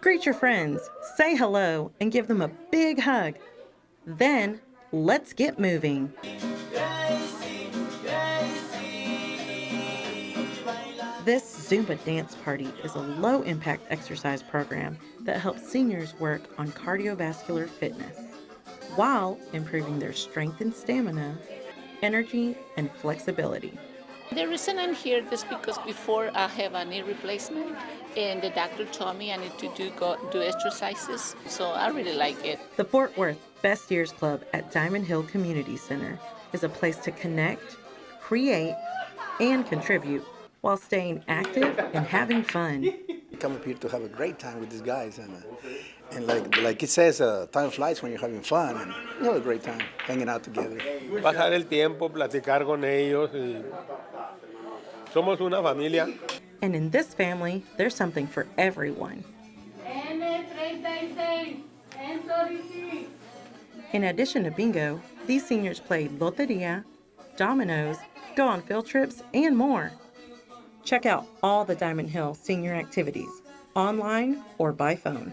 Greet your friends, say hello, and give them a big hug. Then, let's get moving. This Zumba dance party is a low impact exercise program that helps seniors work on cardiovascular fitness while improving their strength and stamina, energy, and flexibility. The reason I'm here is because before I have a knee replacement and the doctor told me I need to do go, do exercises, so I really like it. The Fort Worth Best Years Club at Diamond Hill Community Center is a place to connect, create, and contribute while staying active and having fun. Come up here to have a great time with these guys, and uh, and like like it says, uh, time flies when you're having fun, and you have a great time hanging out together. Pasar el tiempo, platicar con ellos y somos una familia. And in this family, there's something for everyone. In addition to bingo, these seniors play loteria, dominoes, go on field trips, and more. Check out all the Diamond Hill senior activities online or by phone.